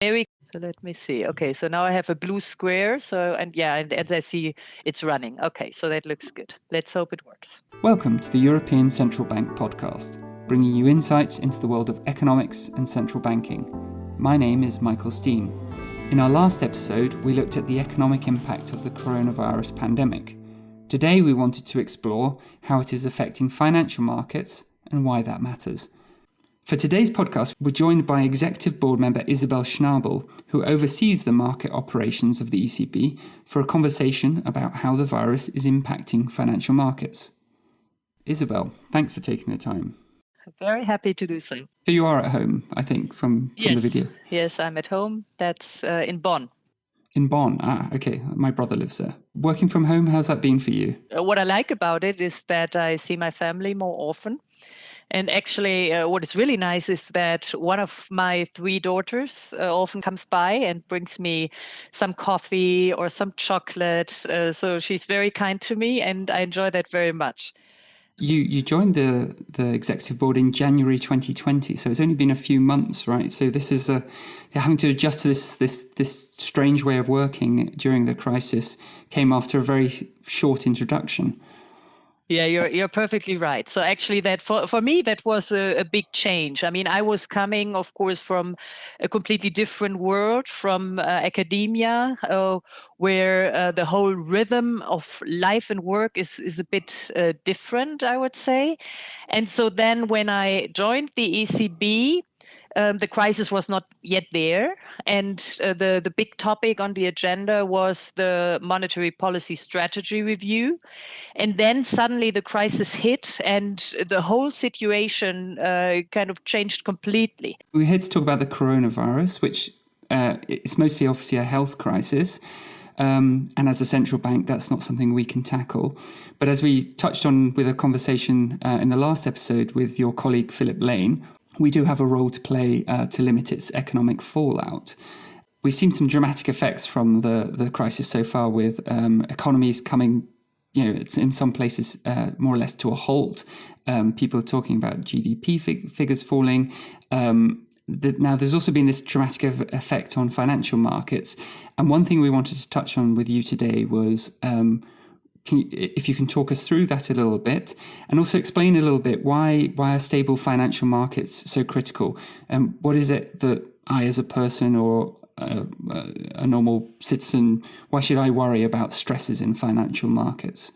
Very so let me see. Okay, so now I have a blue square. So and yeah, and as I see, it's running. Okay, so that looks good. Let's hope it works. Welcome to the European Central Bank podcast, bringing you insights into the world of economics and central banking. My name is Michael Steen. In our last episode, we looked at the economic impact of the coronavirus pandemic. Today, we wanted to explore how it is affecting financial markets and why that matters. For today's podcast, we're joined by Executive Board member Isabel Schnabel, who oversees the market operations of the ECB, for a conversation about how the virus is impacting financial markets. Isabel, thanks for taking the time. Very happy to do so. So you are at home, I think, from, from yes. the video. Yes, I'm at home. That's uh, in Bonn. In Bonn, ah, okay. My brother lives there. Working from home, how's that been for you? Uh, what I like about it is that I see my family more often. And actually, uh, what is really nice is that one of my three daughters uh, often comes by and brings me some coffee or some chocolate. Uh, so she's very kind to me, and I enjoy that very much. You you joined the the executive board in January 2020, so it's only been a few months, right? So this is a having to adjust to this this this strange way of working during the crisis came after a very short introduction. Yeah, you're you're perfectly right. So actually, that for for me that was a, a, big change. I mean, I was coming, of course, from a completely different world, from uh, academia, uh, where uh, the whole rhythm of life and work is is a bit uh, different, I would say. And so then, when I joined the ECB, um, the crisis was not yet there, and uh, the the big topic on the agenda was the monetary policy strategy review, and then suddenly the crisis hit, and the whole situation uh, kind of changed completely. We're here to talk about the coronavirus, which uh, it's mostly obviously a health crisis. Um, and as a central bank, that's not something we can tackle. But as we touched on with a conversation uh, in the last episode with your colleague Philip Lane, we do have a role to play uh, to limit its economic fallout. We've seen some dramatic effects from the, the crisis so far, with um, economies coming, you know, it's in some places uh, more or less to a halt. Um, people are talking about GDP fig- figures falling. Um, now, there's also been this dramatic effect on financial markets. And one thing we wanted to touch on with you today was um, can you, if you can talk us through that a little bit, and also explain a little bit why why are stable financial markets so critical, and what is it that I, as a person or a, a normal citizen, why should I worry about stresses in financial markets?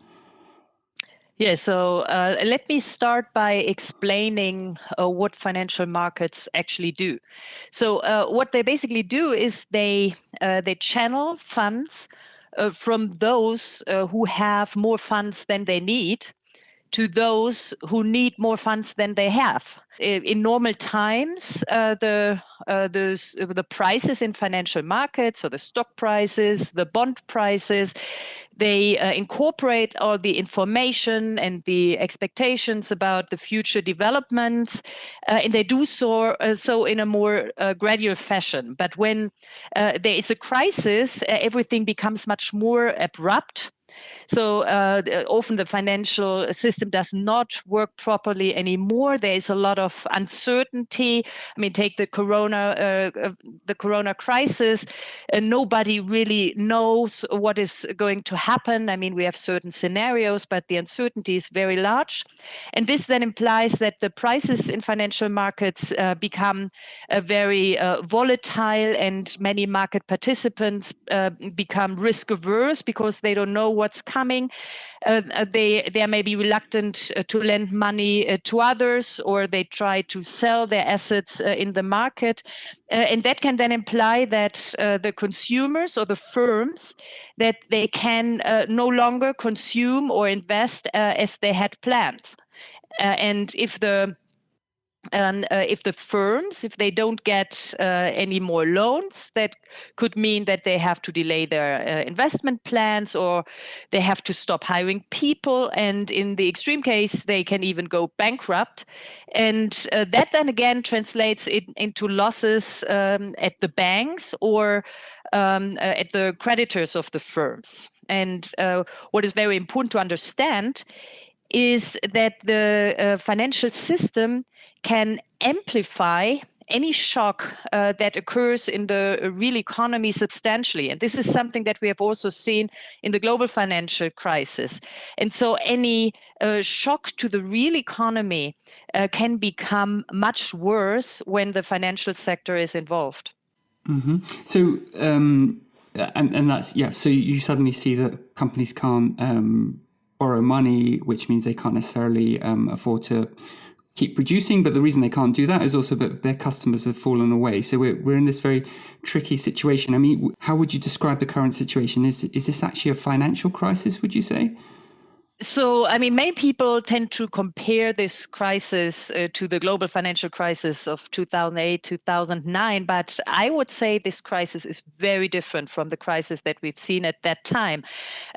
Yeah, so uh, let me start by explaining uh, what financial markets actually do. So uh, what they basically do is they uh, they channel funds uh, from those uh, who have more funds than they need to those who need more funds than they have. In normal times, uh, the uh, the the prices in financial markets, so the stock prices, the bond prices, they uh, incorporate all the information and the expectations about the future developments, uh, and they do so uh, so in a more uh, gradual fashion. But when there is a crisis, everything becomes much more abrupt so uh, often the financial system does not work properly anymore. There is a lot of uncertainty. I mean, take the corona, uh, uh the corona crisis. Uh, nobody really knows what is going to happen. I mean, we have certain scenarios, but the uncertainty is very large, and this then implies that the prices in financial markets uh, become uh, very volatile, and many market participants become risk averse because they don't know what's coming. Uh, uh, they they may be reluctant uh, to lend money uh, to others, or they try to sell their assets uh, in the market, uh, and that can then imply that the consumers or the firms that they can no longer consume or invest as they had planned. and if the and uh, if the firms if they don't get uh, any more loans that could mean that they have to delay their uh, investment plans or they have to stop hiring people. And in the extreme case they can even go bankrupt. And uh, that then again translates it into losses um, at the banks or um, uh, at the creditors of the firms. And uh, what is very important to understand is that the financial system can amplify any shock uh, that occurs in the real economy substantially. And this is something that we have also seen in the global financial crisis. And so any uh, shock to the real economy uh, can become much worse when the financial sector is involved. Mm-hmm. So, um, and, and that's, yeah, so you suddenly see that companies can't um, borrow money, which means they can't necessarily um, afford to keep producing. But the reason they can't do that is also that their customers have fallen away. So we're, we're in this very tricky situation. I mean, how would you describe the current situation? Is, is this actually a financial crisis, would you say? So, I mean, many people tend to compare this crisis uh, to the global financial crisis of 2008, 2009. But I would say this crisis is very different from the crisis that we've seen at that time.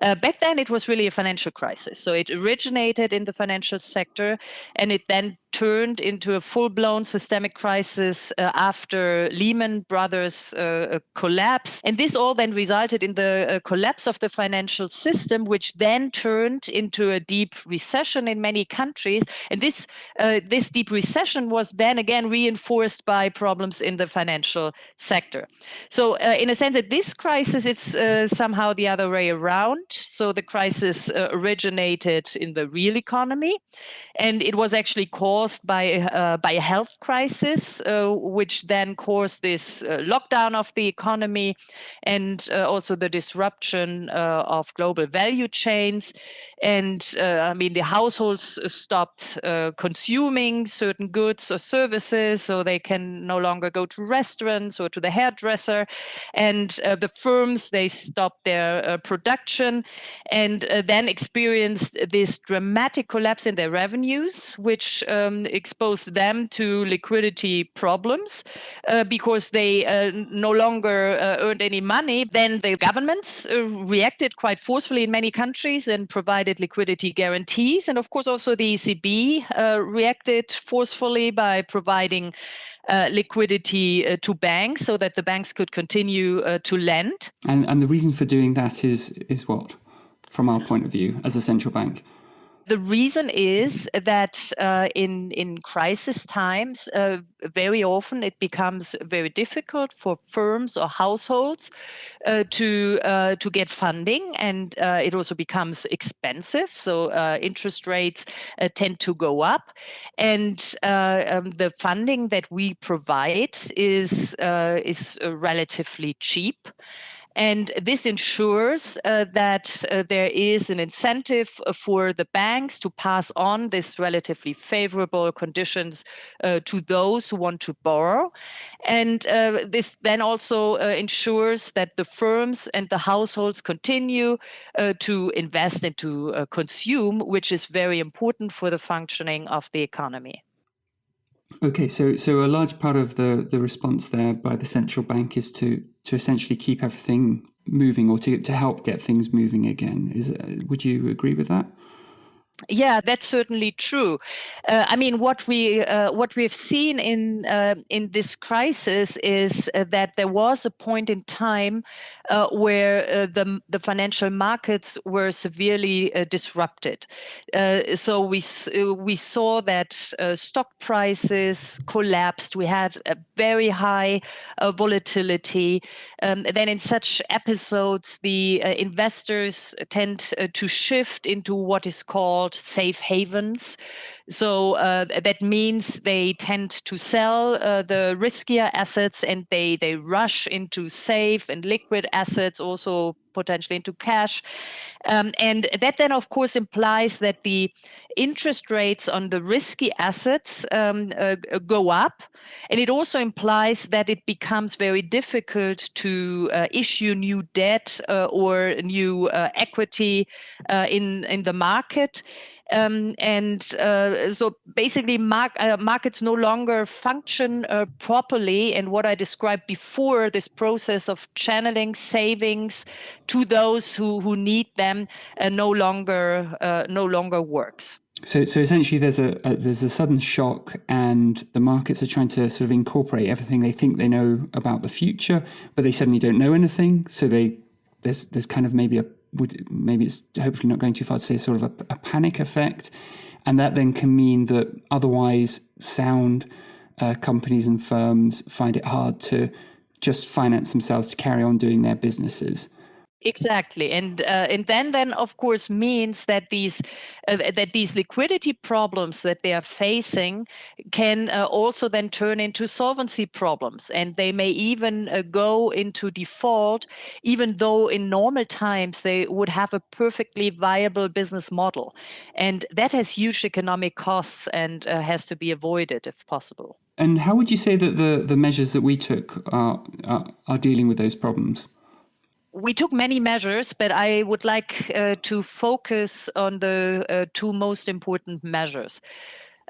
Uh, back then, it was really a financial crisis. So, it originated in the financial sector and it then turned into a full-blown systemic crisis uh, after Lehman Brothers uh, uh, collapse. And this all then resulted in the uh, collapse of the financial system, which then turned into a deep recession in many countries. And this, uh, this deep recession was then again reinforced by problems in the financial sector. So uh, in a sense that this crisis, it's somehow the other way around. So the crisis originated in the real economy, and it was actually caused caused by uh, by a health crisis, uh, which then caused this uh, lockdown of the economy, and uh, also the disruption uh, of global value chains. And I mean, the households stopped consuming certain goods or services, so they can no longer go to restaurants or to the hairdresser. And the firms they stopped their production, and then experienced this dramatic collapse in their revenues, which um, um, exposed them to liquidity problems uh, because they uh, no longer uh, earned any money. Then the governments uh, reacted quite forcefully in many countries and provided liquidity guarantees. And of course, also the ECB uh, reacted forcefully by providing uh, liquidity uh, to banks so that the banks could continue uh, to lend. And, and the reason for doing that is is what, from our point of view as a central bank? The reason is that uh, in in crisis times, uh, very often it becomes very difficult for firms or households uh, to uh, to get funding, and uh, it also becomes expensive. So uh, interest rates tend to go up, and um, the funding that we provide is is relatively cheap. And this ensures uh, that uh, there is an incentive for the banks to pass on this relatively favorable conditions uh, to those who want to borrow. And uh, this then also uh, ensures that the firms and the households continue uh, to invest and to consume, which is very important for the functioning of the economy. Okay, so so a large part of the the response there by the central bank is to to essentially keep everything moving or to to help get things moving again. Is uh, would you agree with that? Yeah, that's certainly true. Uh, I mean, what we uh, what we've seen in uh, in this crisis is uh, that there was a point in time uh, where uh, the the financial markets were severely disrupted. so we we saw that stock prices collapsed. We had a very high volatility. Um, then, in such episodes, the investors tend to shift into what is called called safe havens. So uh, that means they tend to sell uh, the riskier assets and they, they rush into safe and liquid assets, also potentially into cash. Um, and that then, of course, implies that the interest rates on the risky assets um, uh, go up. And it also implies that it becomes very difficult to uh, issue new debt uh, or new uh, equity uh, in, in the market. Um, and uh, so basically uh, markets no longer function uh, properly and what i described before this process of channeling savings to those who, who need them no longer uh, no longer works so, so essentially, there's a, a, there's a sudden shock, and the markets are trying to sort of incorporate everything they think they know about the future, but they suddenly don't know anything. So they there's there's kind of maybe a would maybe it's hopefully not going too far to say sort of a, a panic effect, and that then can mean that otherwise sound uh, companies and firms find it hard to just finance themselves to carry on doing their businesses. Exactly, and uh, and then then of course means that these uh, that these liquidity problems that they are facing can uh, also then turn into solvency problems, and they may even uh, go into default, even though in normal times they would have a perfectly viable business model, and that has huge economic costs and uh, has to be avoided if possible. And how would you say that the the measures that we took are are, are dealing with those problems? We took many measures, but I would like uh, to focus on the uh, two most important measures.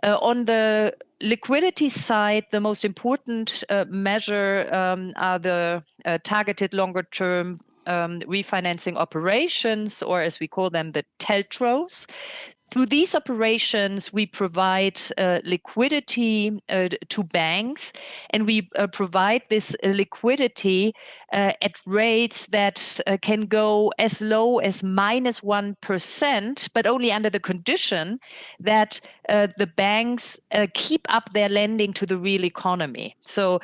Uh, on the liquidity side, the most important uh, measure um, are the uh, targeted longer term um, refinancing operations, or as we call them, the TLTROs. Through these operations, we provide uh, liquidity uh, to banks, and we uh, provide this liquidity uh, at rates that uh, can go as low as minus 1, but only under the condition that uh, the banks keep up their lending to the real economy. So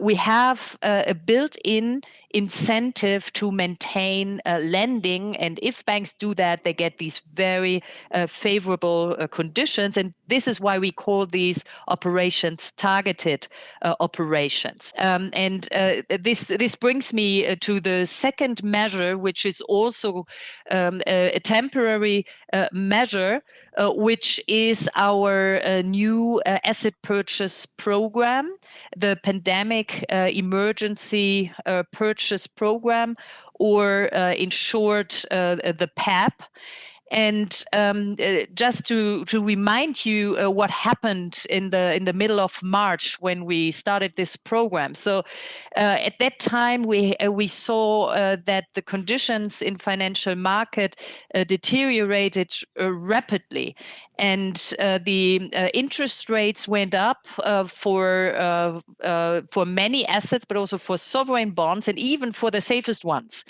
we have a built in incentive to maintain uh, lending. And if banks do that, they get these very uh, favorable uh, conditions. And this is why we call these operations targeted uh, operations. Um, and uh, this this brings me uh, to the second measure, which is also um, a, a, temporary measure. Uh, which is our uh, new uh, asset purchase program, the Pandemic Emergency Purchase Program, or in short, the PEPP. And um, uh, just to to remind you uh, what happened in the in the middle of March when we started this program. So uh, at that time we uh, we saw uh, that the conditions in financial market uh, deteriorated rapidly, and uh, the uh, interest rates went up uh, for for many assets, but also for sovereign bonds and even for the safest ones.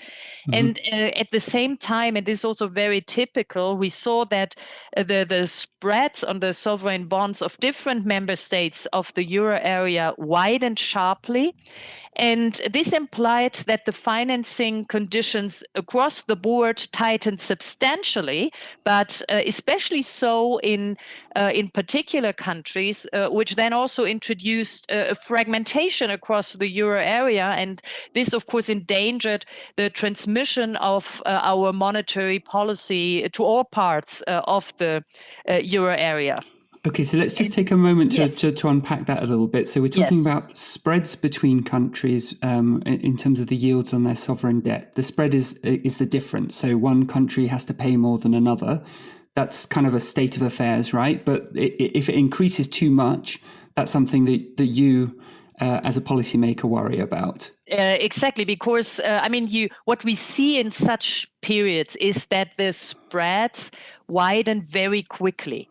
Mm-hmm. And at the same time, and this is also very typical, we saw that the the spreads on the sovereign bonds of different member states of the euro area widened sharply, and this implied that the financing conditions across the board tightened substantially, but uh, especially so in uh, in particular countries, uh, which then also introduced uh, a fragmentation across the euro area, and this, of course, endangered the transmission of uh, our monetary policy to all parts uh, of the euro area. Okay, so let's just take a moment to, yes. to, to, unpack that a little bit. So we're talking yes. about spreads between countries um, in terms of the yields on their sovereign debt. The spread is is the difference. So one country has to pay more than another. That's kind of a state of affairs, right? But if it increases too much, that's something that, that you uh, as a policymaker worry about. Uh, exactly, because uh, I mean, you what we see in such periods is that the spreads widen very quickly.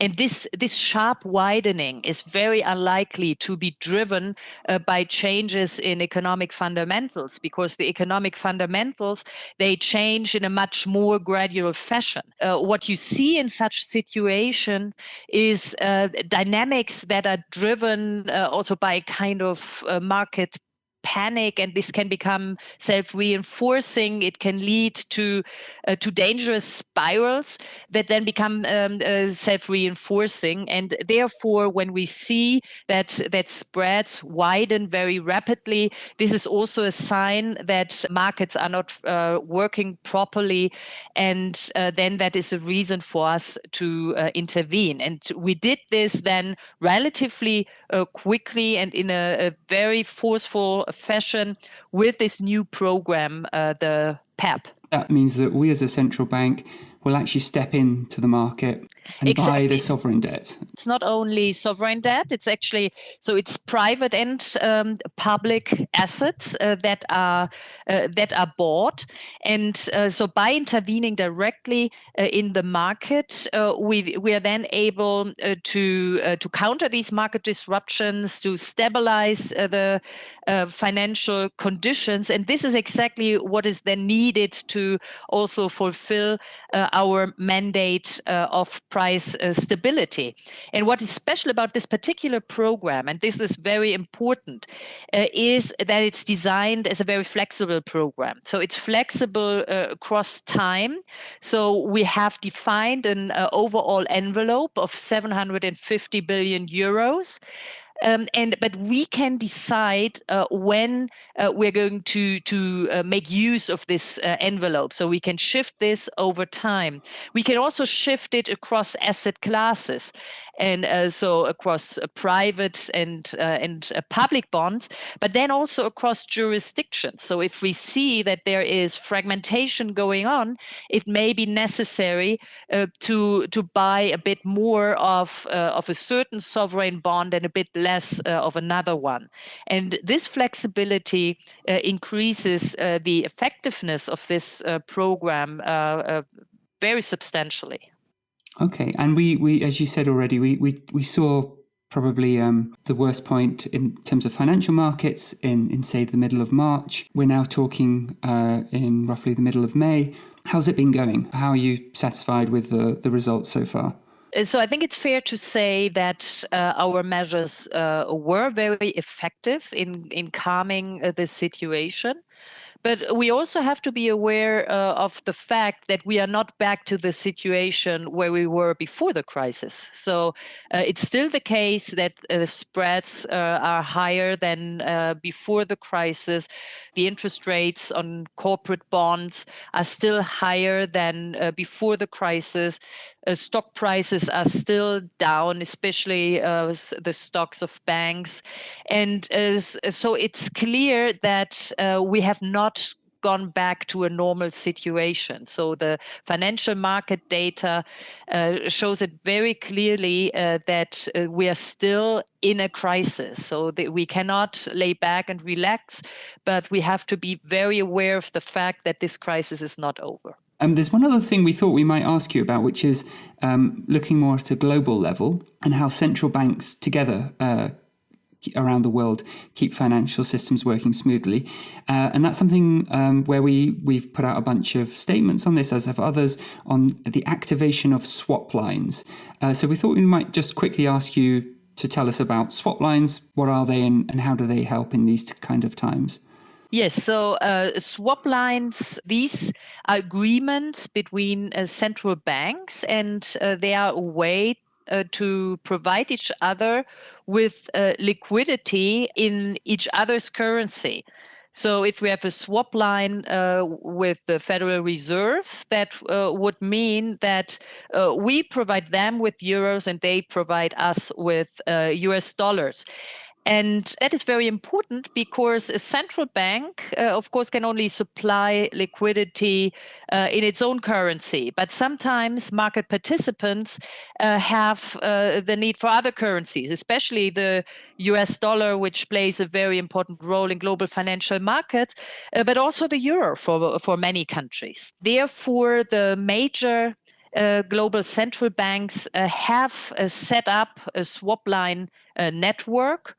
And this, this sharp widening is very unlikely to be driven uh, by changes in economic fundamentals because the economic fundamentals, they change in a much more gradual fashion. Uh, what you see in such situation is uh, dynamics that are driven uh, also by kind of uh, market panic and this can become self-reinforcing it can lead to uh, to dangerous spirals that then become um, uh, self-reinforcing. And therefore when we see that that spreads widen very rapidly this is also a sign that markets are not uh, working properly. And uh, then that is a reason for us to uh, intervene. And we did this then relatively uh, quickly and in a, a very forceful fashion with this new program, the PEPP. That means that we as a central bank will actually step into the market and exactly. buy the sovereign debt. It's not only sovereign debt; it's actually so it's private and um, public assets uh, that are uh, that are bought, and uh, so by intervening directly uh, in the market, uh, we we are then able uh, to to counter these market disruptions, to stabilize the financial conditions, and this is exactly what is then needed to also fulfill our mandate of price uh, stability. And what is special about this particular program, and this is very important, uh, is that it's designed as a very flexible program. So it's flexible uh, across time. So we have defined an uh, overall envelope of 750 billion euros. Um, and but we can decide uh, when uh, we're going to to uh, make use of this uh, envelope. So we can shift this over time. We can also shift it across asset classes and uh, so across uh, private and uh, and uh, public bonds, but then also across jurisdictions. So if we see that there is fragmentation going on, it may be necessary uh, to to buy a bit more of uh, of a certain sovereign bond and a bit less of another one. And this flexibility increases the effectiveness of this program very substantially. Okay, and we, we as you said already, we we, we saw probably um, the worst point in terms of financial markets in, in say the middle of March. We're now talking uh, in roughly the middle of May. How's it been going? How are you satisfied with the, the results so far? Uh, so I think it's fair to say that uh, our measures uh, were very effective in in calming uh, the situation. But we also have to be aware uh, of the fact that we are not back to the situation where we were before the crisis. So uh, it's still the case that uh, spreads uh, are higher than uh, before the crisis. The interest rates on corporate bonds are still higher than uh, before the crisis. Stock prices are still down, especially the stocks of banks. And so it's clear that we have not gone back to a normal situation. So the financial market data uh, shows it very clearly uh, that uh, we are still in a crisis. So we cannot lay back and relax, but we have to be very aware of the fact that this crisis is not over. Um, there's one other thing we thought we might ask you about, which is um, looking more at a global level and how central banks together uh, around the world keep financial systems working smoothly. Uh, and that's something um, where we, we've put out a bunch of statements on this, as have others, on the activation of swap lines. Uh, so we thought we might just quickly ask you to tell us about swap lines. What are they and, and how do they help in these kind of times? Yes, so uh, swap lines, these are agreements between uh, central banks, and uh, they are a way uh, to provide each other with uh, liquidity in each other's currency. So if we have a swap line uh, with the Federal Reserve, that uh, would mean that uh, we provide them with euros and they provide us with US uh, dollars. And that is very important because a central bank, uh, of course, can only supply liquidity uh, in its own currency. But sometimes market participants uh, have uh, the need for other currencies, especially the US dollar, which plays a very important role in global financial markets, uh, but also the euro for, for many countries. Therefore, the major global central banks uh, have uh, set up a swap line network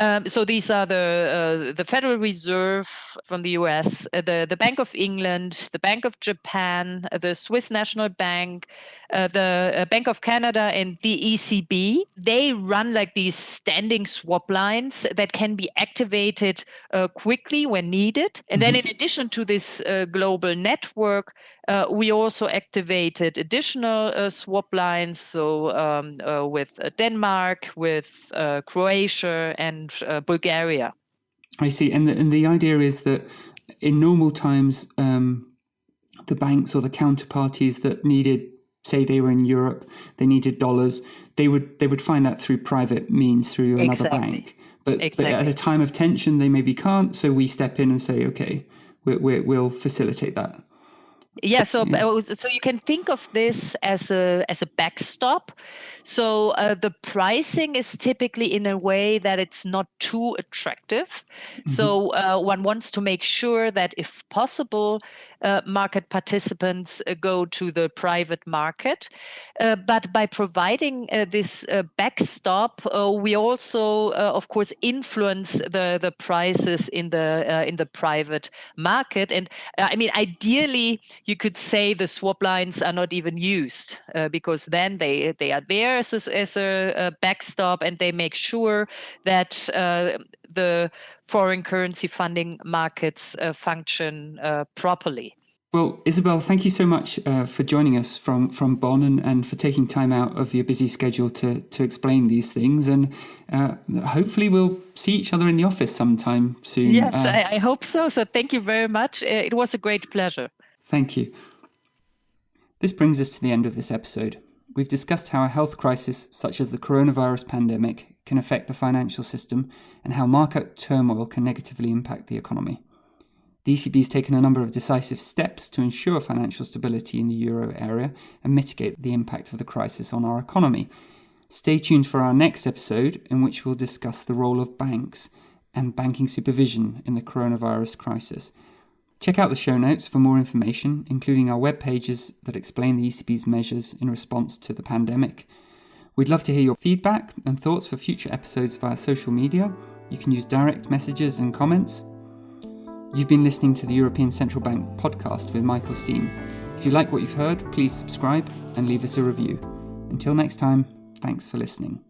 um, so these are the uh, the Federal Reserve from the U.S., uh, the the Bank of England, the Bank of Japan, uh, the Swiss National Bank, uh, the uh, Bank of Canada, and the ECB. They run like these standing swap lines that can be activated uh, quickly when needed. And then, mm-hmm. in addition to this global network, uh, we also activated additional uh, swap lines, so um, uh, with uh, Denmark, with uh, Croatia, and uh, Bulgaria. I see, and the, and the idea is that in normal times, um, the banks or the counterparties that needed, say they were in Europe, they needed dollars, they would they would find that through private means through another exactly. bank. But, exactly. but, at a time of tension, they maybe can't. So we step in and say, okay, we we'll facilitate that yeah so so you can think of this as a as a backstop. So uh, the pricing is typically in a way that it's not too attractive. Mm-hmm. so uh, one wants to make sure that if possible uh, market participants uh, go to the private market. Uh, but by providing uh, this uh, backstop, uh, we also, of course, influence the, the prices in the in the private market. And I mean, ideally, you could say the swap lines are not even used because then they they are there as a, as a, a backstop and they make sure that the foreign currency funding markets uh, function uh, properly. Well, Isabel, thank you so much uh, for joining us from, from Bonn and, and for taking time out of your busy schedule to, to explain these things. And uh, hopefully, we'll see each other in the office sometime soon. Yes, uh, I, I, hope so. So, thank you very much. Uh, it was a great pleasure. Thank you. This brings us to the end of this episode. We've discussed how a health crisis, such as the coronavirus pandemic, can affect the financial system and how market turmoil can negatively impact the economy. The ECB has taken a number of decisive steps to ensure financial stability in the euro area and mitigate the impact of the crisis on our economy. Stay tuned for our next episode, in which we'll discuss the role of banks and banking supervision in the coronavirus crisis. Check out the show notes for more information, including our web pages that explain the ECB's measures in response to the pandemic. We'd love to hear your feedback and thoughts for future episodes via social media. You can use direct messages and comments You've been listening to the European Central Bank podcast with Michael Steen. If you like what you've heard, please subscribe and leave us a review. Until next time, thanks for listening.